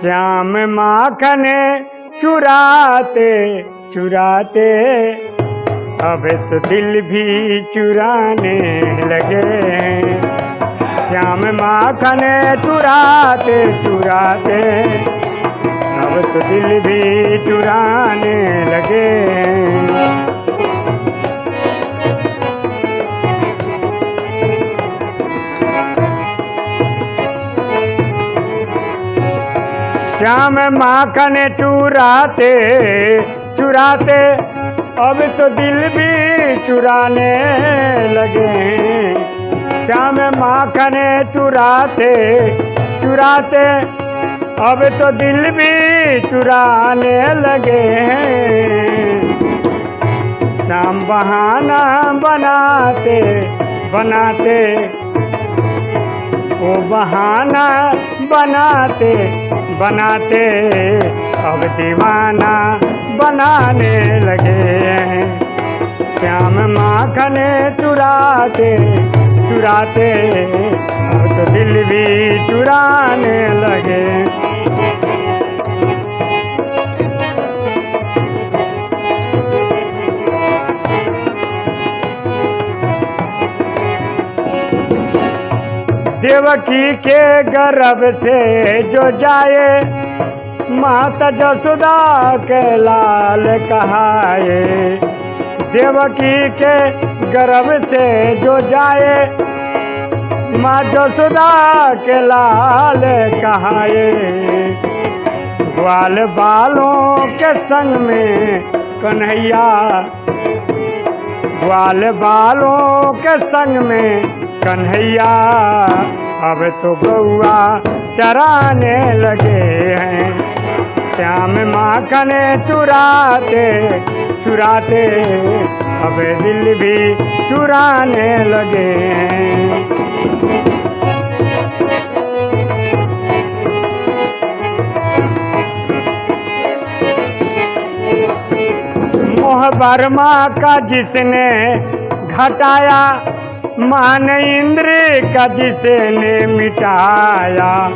श्याम माखन चुराते चुराते। अब तो दिल भी चुराने लगे। श्याम माखन चुराते चुराते। अब तो दिल भी चुराने लगे। श्याम माखन चुराते चुराते। अब तो दिल भी चुराने लगे। श्याम माखन चुराते चुराते। अब तो दिल भी चुराने लगे। हैं बहाना बनाते बनाते। वो बहाना बनाते। बनाते, अब दीवाना बनाने लगे हैं। श्याम माखन चुराते चुराते, अब तो दिल भी चुराने लगे। देवकी के गर्भ से जो जाए, माता जसुदा के लाल कहाए। देवकी के गर्भ से जो जाए, माँ जसुदा के लाल कहाए। ग्वाल बालों के संग में कन्हैया, ग्वाल बालों के संग में कन्हैया, अब तो गौआ चराने लगे हैं। श्याम माखन चुराते चुराते, अब दिल भी चुराने लगे हैं। मोह वर्मा का जिसने घटाया मान इंद्र का जिसने मिटाया।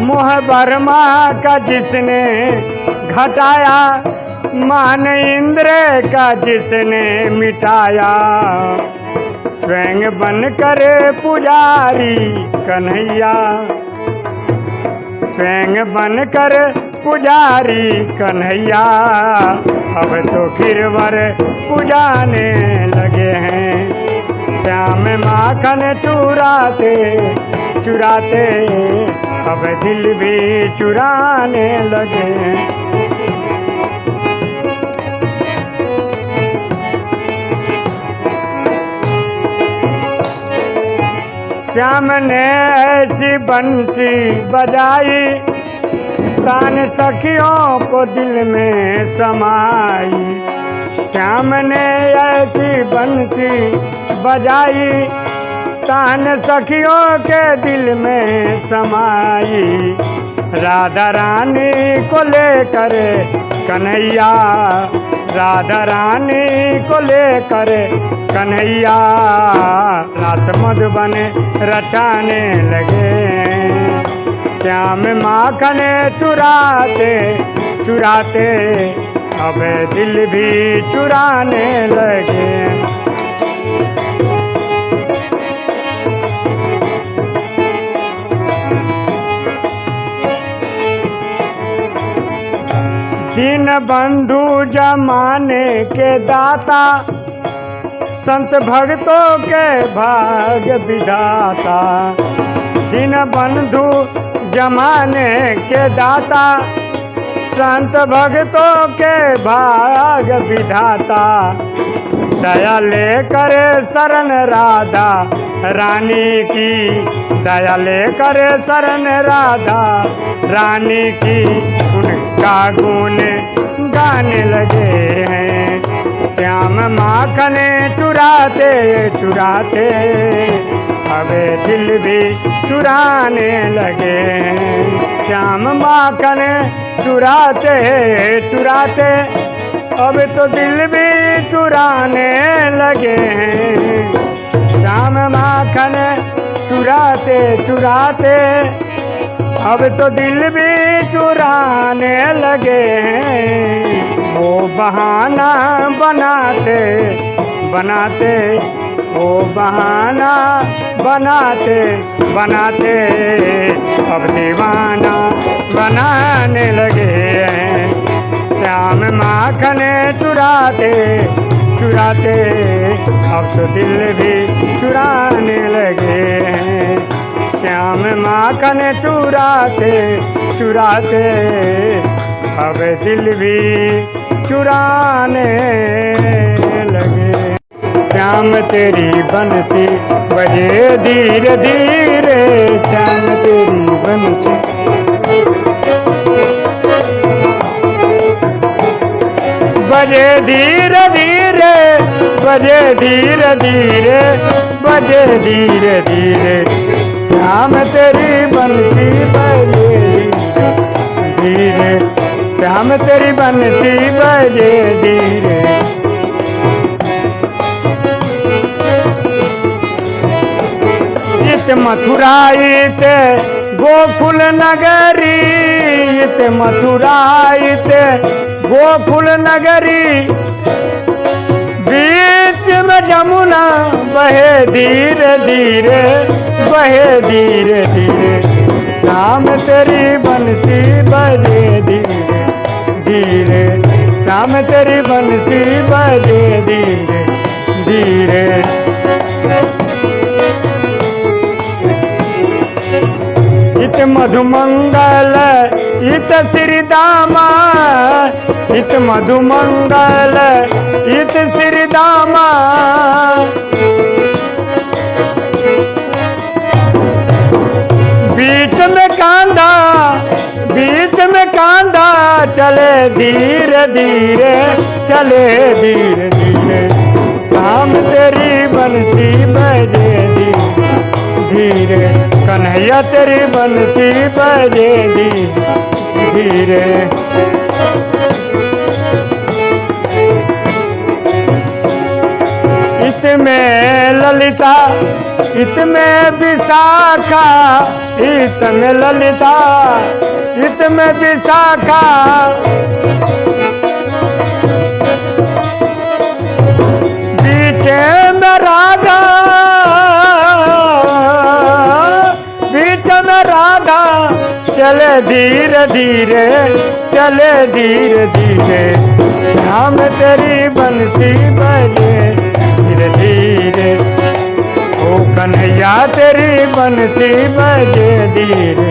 मोह वर्मा का जिसने घटाया। मान इंद्र का जिसने मिटाया। स्वयं बन करे पुजारी कन्हैया। स्वयं बन कर पुजारी कन्हैया। अब तो गिरवर पुजाने लगे हैं। श्याम माखन चुराते चुराते, अब दिल भी चुराने लगे हैं। श्याम ने ऐसी बंसी बजाई तान सखियों को दिल में समाई। श्याम ने ऐसी बंसी बजाई तान सखियों के दिल में समाई। राधा रानी को लेकर कन्हैया, राधा रानी को लेकर कन्हैया। रास मधुबन रचाने लगे। श्याम माखन चुराते चुराते, अब दिल भी चुराने लगे। दीन बंधु जमाने के दाता, संत भक्तों के भाग विधाता। दीन बंधु जमाने के दाता, संत भक्तों के भाग विधाता। दया ले करे शरण राधा, रानी की। दया ले करे शरण राधा, रानी की। उनका गुण गाने लगे हैं। श्याम माखने चुराते चुराते। अबे दिल भी चुराने लगे। श्याम माखन चुराते चुराते, अब तो दिल भी चुराने लगे। हैं श्याम माखन चुराते चुराते, अब तो दिल भी चुराने लगे। हैं वो बहाना बनाते बनाते वो बहाना बनाते बनाते। अब दीवाना बनाने लगे हैं। श्याम माखन चुराते चुराते। अब तो दिल भी चुराने लगे हैं। श्याम माखन चुराते चुराते। अब दिल भी चुराने लगे श्याम तेरी बंसी बजे धीरे धीरे श्याम तेरी बंसी बजे धीरे धीरे, बजे धीरे धीरे, बजे धीरे धीरे, श्याम तेरी बंसी बजे धीरे, श्याम तेरी बंसी बजे धीरे। इत मथुरा इत गोकुल नगरी इत मथुरा इत गोकुल नगरी। बीच में जमुना, बहे धीरे धीरे, बहे धीरे धीरे। शाम तेरी बंसी बजे धीरे धीरे। शाम तेरी बंसी बजे धीरे धीरे। मधुमंगल इत श्रीदामा इत मधुमंगल इत श्रीदामा बीच में कांधा बीच में कांधा चले धीरे धीरे, चले धीरे धीरे। शाम तेरी बंसी बजे धीरे। कन्हैया तेरी बंसी बजे धीरे धीरे। इत में ललिता, इत में विशाखा, इत में ललिता, इत में विशाखा। धीरे धीरे, चले धीरे धीरे। श्याम तेरी बंसी बजे, धीरे धीरे। ओ कन्हैया तेरी बंसी बजे, धीरे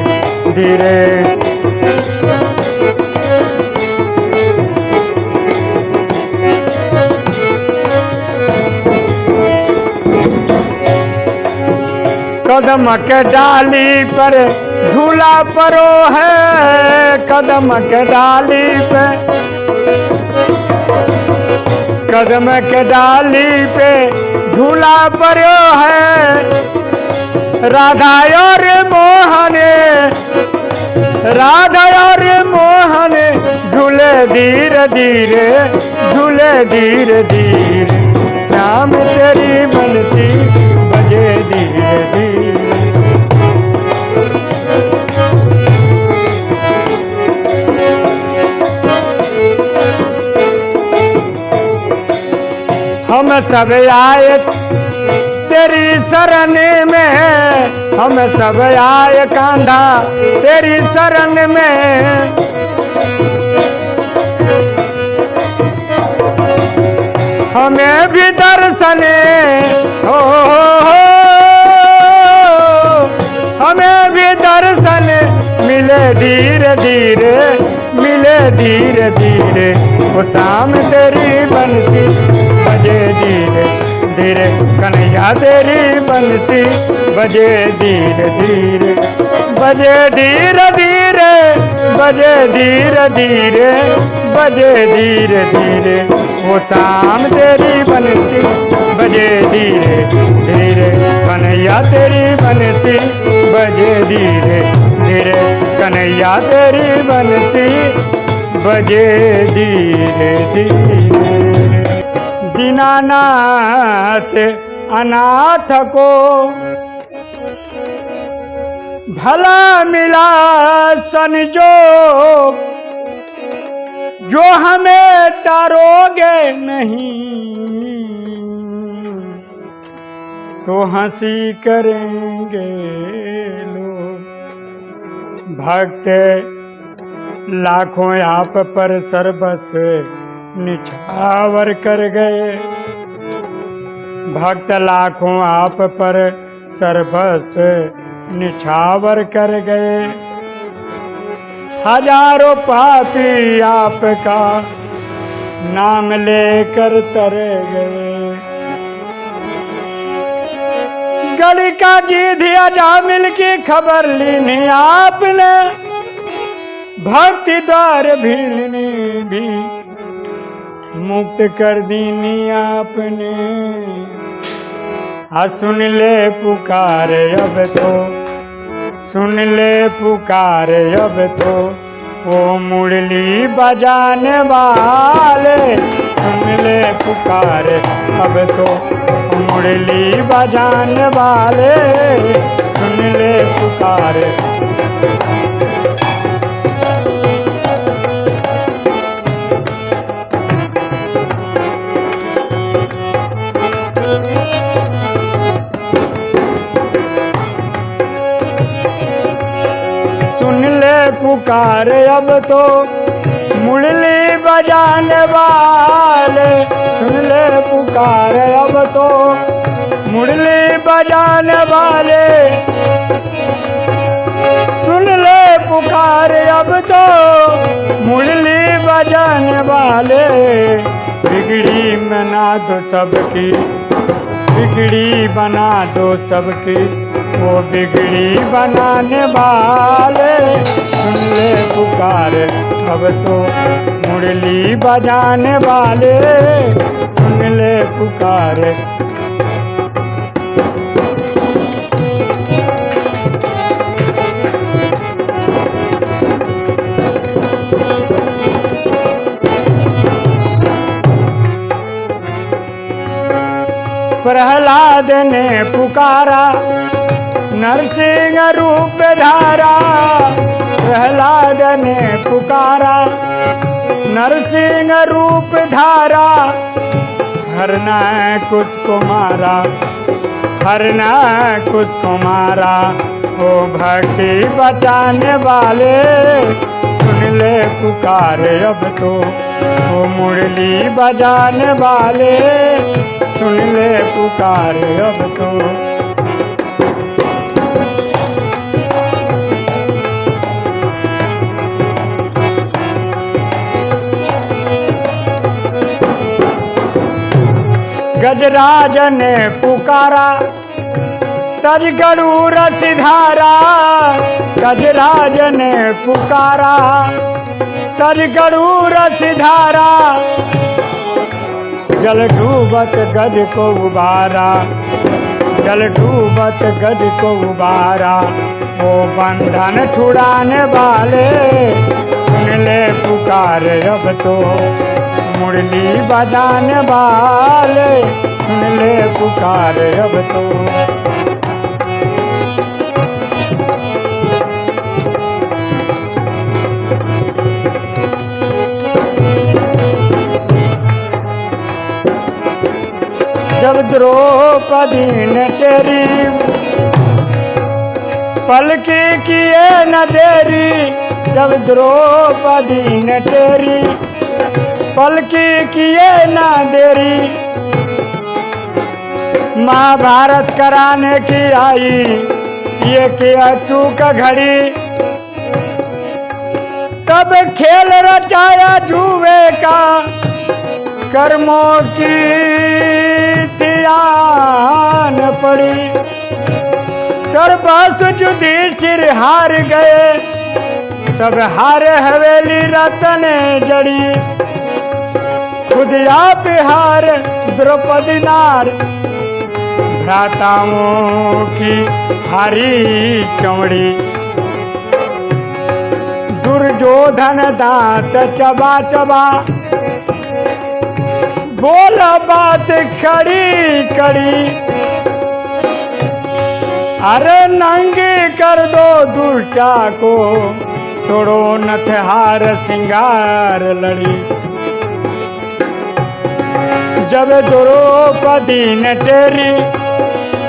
धीरे। कदम के डाली पर झूला परो है, कदम के डाली पे। कदम के डाली पे झूला परो है। राधा और मोहन, राधा और मोहन, झूले धीरे धीरे झूले धीरे धीरे श्याम तेरी सब आए तेरी शरण में हम सब आए कांधा, तेरी शरण में हमें भी दर्शन, हो हमें भी दर्शन, मिले धीरे धीरे, मिले धीरे धीरे। वो शाम तेरी बजे धीरे धीरे कन्हैया तेरी बंसी, बजे धीरे धीरे, बजे धीरे धीरे, बजे धीरे धीरे, बजे धीरे धीरे, वो शाम तेरी बंसी, बजे धीरे धीरे, कन्हैया तेरी बंसी, बजे धीरे धीरे, कन्हैया तेरी बंसी, बजे धीरे धीरे। दीनानाथ अनाथ को भला मिला संजोग जो हमें टारोगे नहीं तो हँसी करेंगे लोग। भक्त, लाखों आप पर सर्वस निछावर कर गए। भक्त लाखों आप पर सर्वस निछावर कर गए। हज़ारों पापी आपका नाम लेकर तर गए। गली का गीध अजा मिल की खबर लीनी आपने, भक्ति द्वार भीलनी भी मुक्त कर दीनी आपने। हाँ सुन ले पुकार अब तो सुन ले पुकार अब तो। वो मुरली बजाने वाले, सुन ले पुकार अब तो। मुरली बजाने वाले, सुन ले पुकार। पुकार अब तो मुरली बजाने वाले। सुन ले पुकार अब तो मुरली बजाने वाले। सुन ले पुकार अब तो मुरली बजाने वाले। बिगड़ी मना दो सबकी, बिगड़ी बना दो सबकी। वो बिगड़ी बनाने वाले। सुन ले पुकार, अब तो मुरली बजाने वाले। सुन ले पुकार। प्रहलाद ने पुकारा नरसिंह रूप धारा प्रहलाद ने पुकारा। नरसिंह रूप धारा हरना कुछ को मारा। हरना कुछ को मारा। ओ भक्ति बचाने वाले, सुन ले पुकार अब तो। ओ मुरली बजाने वाले, सुन ले पुकार अब तो। गजराज ने पुकारा, तज गरुड़ सिधारा गजराज ने पुकारा, तज गरुड़ सिधारा, जल डूबत गज को उबारा, जल डूबत गज को उबारा वो बंधन छुड़ाने वाले, सुन ले पुकार अब तो। मुरली बजाने वाले सुन ले पुकार अब तो। जब द्रौपदी ने तेरी पलकी किए न देरी, जब द्रौपदी ने तेरी पलकी किए न देरी। महाभारत कराने की आई, ये किया चूक घड़ी। तब खेल रचाया जुए का, कर्मों की तियान पड़ी। सर्वस युधिष्ठिर हार गए, सब हार हवेली रतन जड़ी। खुद आप हार द्रौपदी नार भ्राताओं की हारी चमड़ी। दुर्योधन दांत चबा चबा बोला बात खड़ी कड़ी। अरे नंगी कर दो दुष्टा को, तोड़ो नथ हार सिंगार लड़ी। जब द्रौपदी ने तेरी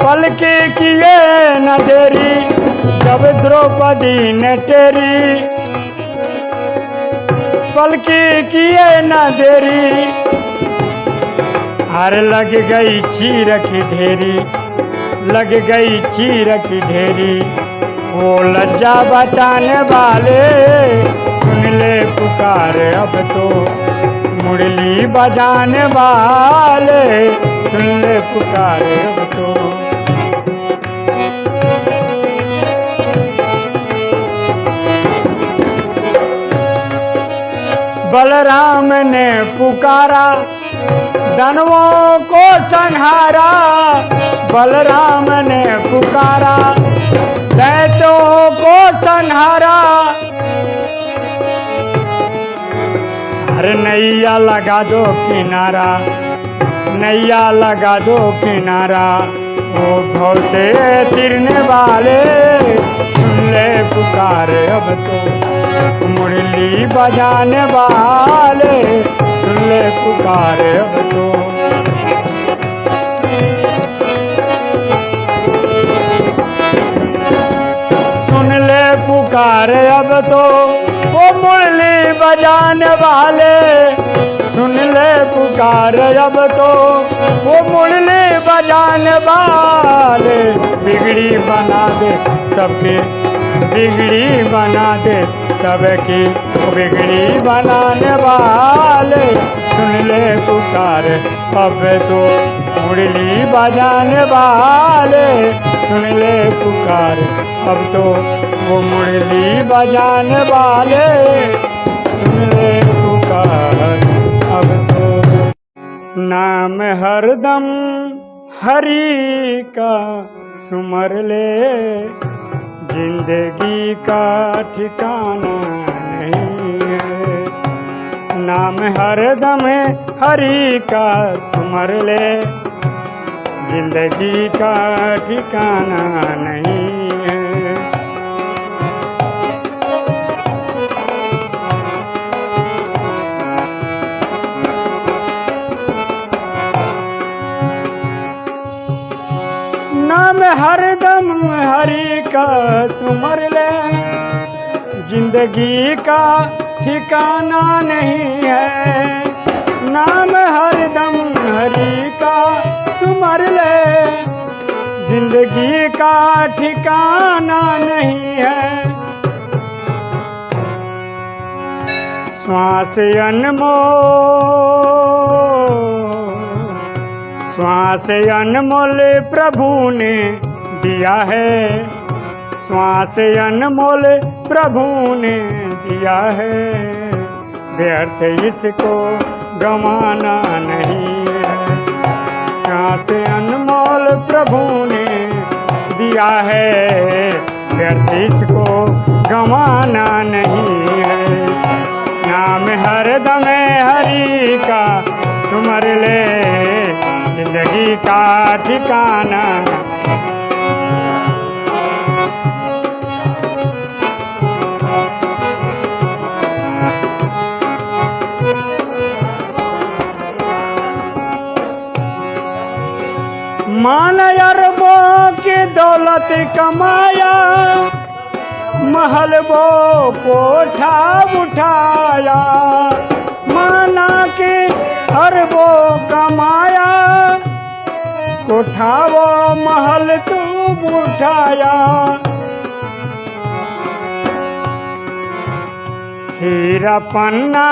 पलके किए न देरी, जब द्रौपदी ने तेरी पलके किए न देरी, हर लग गई चीर की ढेरी, लग गई चीर की ढेरी। वो लज्जा बचाने वाले सुन ले पुकार अब तो। मुरली बजाने वाले, सुन ले पुकार तो। बलराम ने पुकारा, धनवों को संहारा। बलराम ने पुकारा, दैत्यों को संहारा। अरे नैया लगा दो किनारा, नैया लगा दो किनारा। वो भव से तिरने वाले, सुन ले पुकार अब तो। मुरली बजाने वाले, सुन ले पुकार अब तो। सुन ले पुकार अब तो। वो मुरली बजाने वाले। सुन ले पुकार अब तो। वो मुरली बजाने वाले। बिगड़ी बना दे सबके। बिगड़ी बना दे सबकी। बिगड़ी बनाने वाले। सुन ले पुकार अब तो। मुरली बजाने वाले। सुन ले पुकार अब तो। वो मुरली बजाने वाले। सुन ले पुकार अब तो। नाम हरदम हरि का सुमर ले ज़िंदगी का ठिकाना नहीं है। नाम हरदम हरि का सुमर ले ज़िंदगी का ठिकाना नहीं नाम हरदम हरि का सुमर ले। ज़िंदगी का ठिकाना नहीं है। नाम हरदम हरि का सुमर ले। ज़िंदगी का ठिकाना नहीं है। श्वास अनमोल। श्वास अनमोल प्रभु ने दिया है। श्वास अनमोल प्रभु ने दिया है। व्यर्थ इसको गंवाना नहीं है। श्वास अनमोल प्रभु ने दिया है। व्यर्थ इसको गंवाना नहीं है। नाम हर दमे हरि का सुमर ले। ज़िंदगी का ठिकाना। मान अरबों की दौलत कमाया महल वो कोठा उठाया। माना अरबों कमाया कोठा वो महल तू उठाया हीरा पन्ना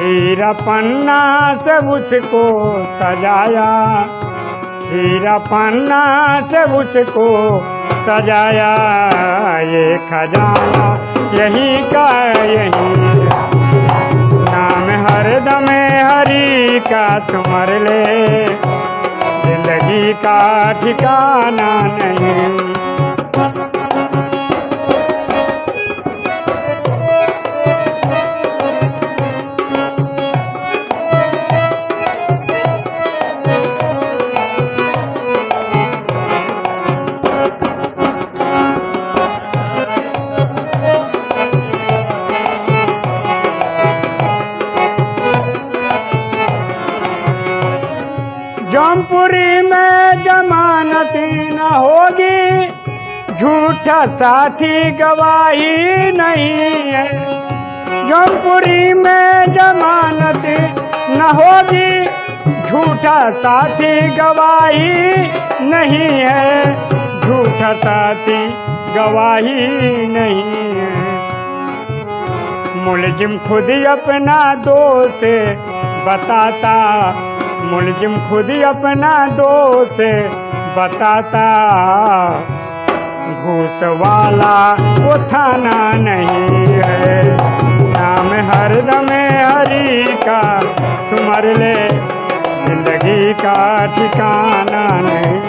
हीरा पन्ना से उसको सजाया। हीरा पन्ना से उसको सजाया। ये खजाना यही का यही हरदम हरि का तुमर ले। ज़िंदगी का ठिकाना नहीं। जौनपुरी में जमानत न होगी। झूठा साथी गवाही नहीं है। जौनपुरी में जमानत न होगी। झूठा साथी गवाही नहीं है। झूठा साथी गवाही नहीं है। मुलजिम खुद अपना दोष बताता मुलजिम खुद ही अपना दोष बताता। घूस वाला वो थाना नहीं है। नाम हर दमे हरी का, सुमर ले ज़िंदगी का ठिकाना नहीं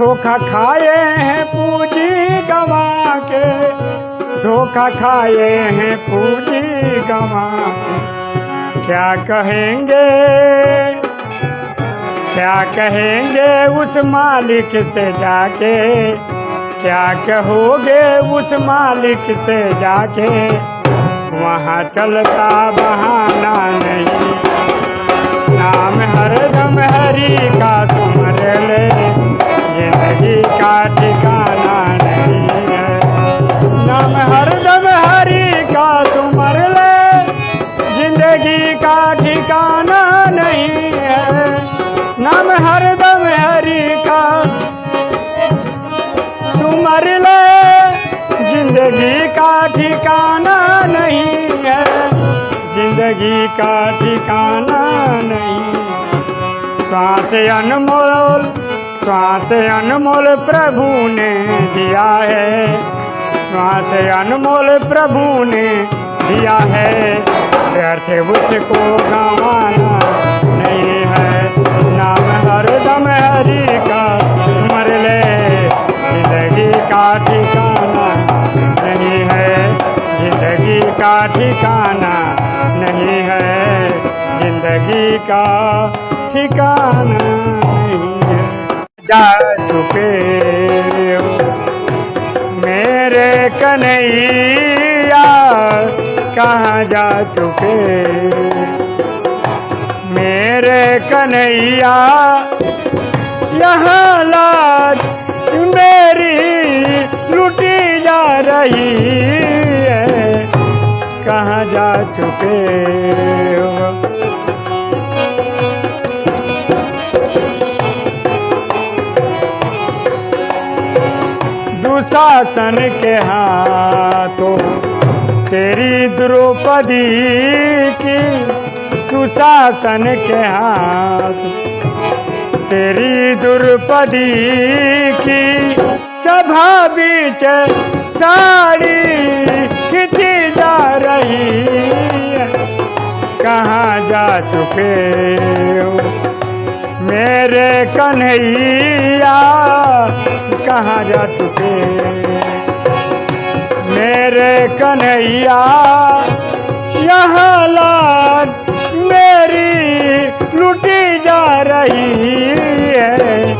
धोखा खाए हैं पूजी गवा के। धोखा खाए हैं पूजी गवा के। क्या कहेंगे? क्या कहेंगे उस मालिक से जाके? क्या कहोगे उस मालिक से जाके? वहाँ चलता बहाना नहीं। नाम हरदम हरी का तुमर ले। ज़िंदगी का ठिकाना नहीं है। नाम हरदम हरी का तुमर ले। ज़िंदगी का ठिकाना नहीं है। नाम हरदम हरि का तुमर ले। ज़िंदगी का ठिकाना नहीं है। ज़िंदगी का ठिकाना नहीं श्वास अनमोल श्वास अनमोल प्रभु ने दिया है। श्वास अनमोल प्रभु ने दिया है। व्यर्थ उसको गंवाना नहीं है। नाम हरदम हरि का स्मर ले ज़िंदगी का ठिकाना नहीं है। ज़िंदगी का ठिकाना नहीं है। ज़िंदगी का ठिकाना नहीं जा चुके मेरे कन्हैया कहाँ जा चुके? मेरे कन्हैया, यहाँ लाज मेरी लुटी जा रही है। कहाँ जा चुके हो? दुशासन के हाथों, तेरी द्रौपदी की दुशासन के हाथ, तेरी द्रौपदी की सभा बीच साड़ी खिंची जा रही कहाँ जा चुके हो? मेरे कन्हैया, कहाँ जा चुके? मेरे कन्हैया, यहाँ लाज मेरी लुटी जा रही है।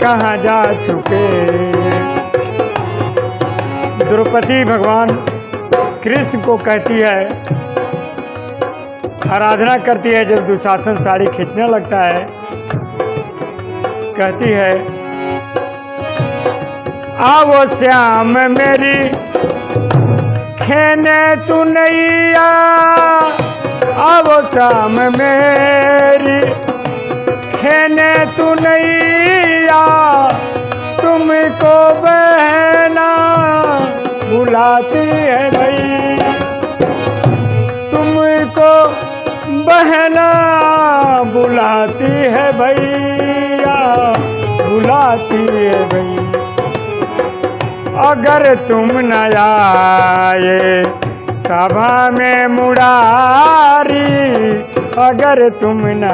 कहाँ जा चुके? द्रौपदी भगवान कृष्ण को कहती है, आराधना करती है जब दुशासन साड़ी खींचने लगता है। कहती है आवो श्याम मेरी, खेने तू नैया। आवो श्याम मेरी, खेने तू नैया। तुमको बहना बुलाती है भाई तुमको बहना बुलाती है भैया। बुलाती है भैया अगर तुम न आए, सभा में मुरारी, अगर तुम न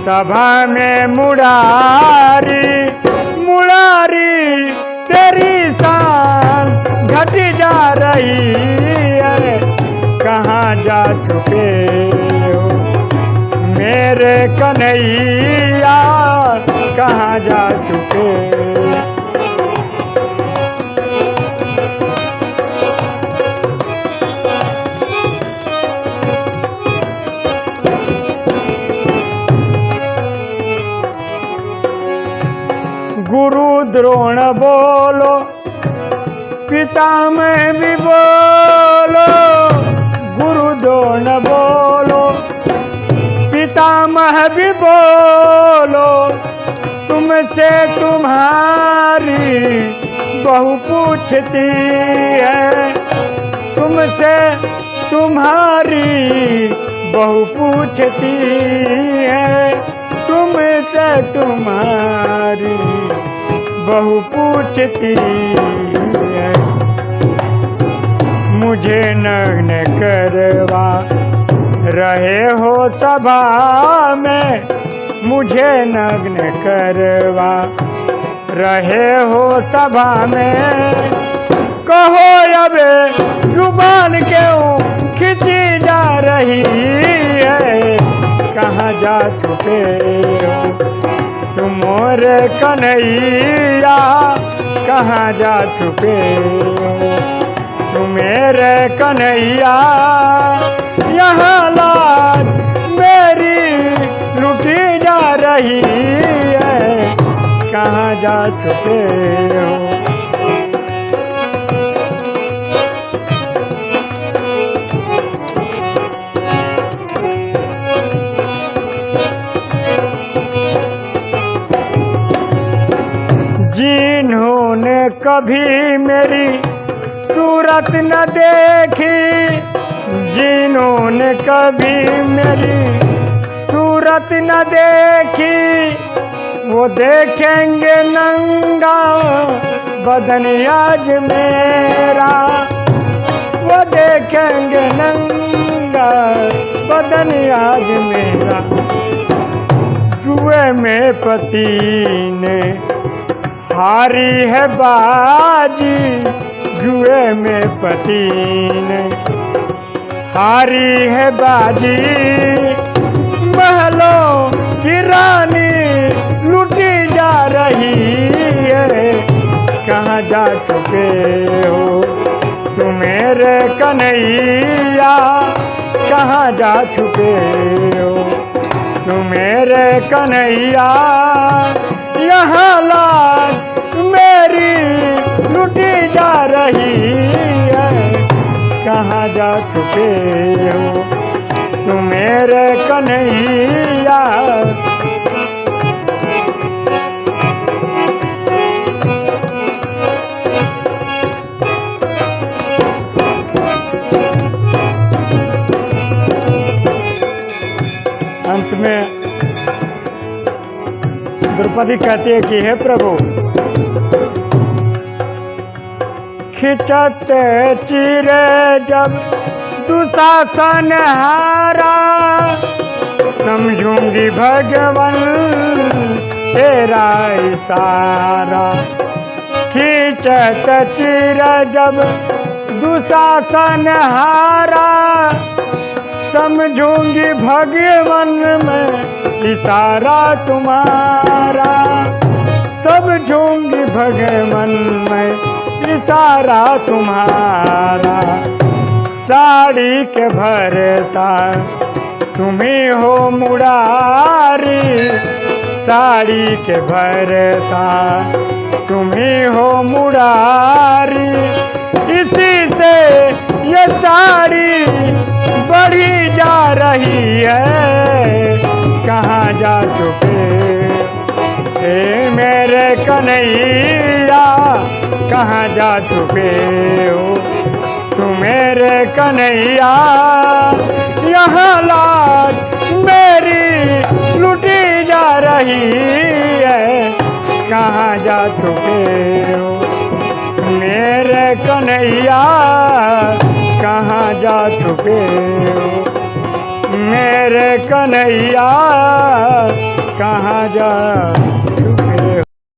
सभा में मुरारी मुरारी, तेरी शान घट जा रही है। कहाँ जा चुके मेरे कन्हैया कहाँ जा चुके? गुरु द्रोण बोलो पिता में तुम्हारी बहु पूछती है, तुमसे तुम्हारी बहु पूछती है। मुझे नग्न करवा रहे हो सभा में, मुझे नग्न करवा रहे हो सभा में। कहो अबे ज़ुबान क्यों खिंची जा रही है। कहाँ जा चुके तुम और कन्हैया, कहाँ जा तुम मेरे कन्हैया, यहाँ लाज मेरी लुटी जा रही है। कहाँ जा चुके हो? कभी मेरी सूरत न देखी, जिन्होंने कभी मेरी सूरत न देखी, वो देखेंगे नंगा बदन आज मेरा। वो देखेंगे नंगा बदन आज मेरा। जुए में पति ने हारी है बाजी जुए में पति ने हारी है बाजी महलों की रानी लुटी जा रही है। कहाँ जा चुके हो तुम मेरे कन्हैया? कहाँ जा चुके हो तुम मेरे कन्हैया? यहाँ लाज मेरी लुटी जा रही है। कहाँ जा चुके हो? तुम मेरे कन्हैया। अंत में द्रौपदी कहती है कि, हे प्रभु खिंचत चिरे जब दुशासन हारा। समझूँगी भगवन तेरा इशारा। खिंचत चिर जब दुशासन हारा। समझूँगी भगवन में इशारा तुम्हारा। सब समझूँगी भगवन में इशारा तुम्हारा। साड़ी के भरता, तुम्हें हो मुरारी। साड़ी के भरता, तुम्हें हो मुरारी। इसी से ये साड़ी बढ़ी जा रही है। जा चुके। ए मेरे कन्हैया, कहाँ जा छुपे हो? तू मेरे कन्हैया, यहाँ लाज मेरी लुटी जा रही है। कहाँ जा छुपे हो? मेरे कन्हैया, कहाँ जा छुपे हो? मेरे कन्हैया कहाँ जा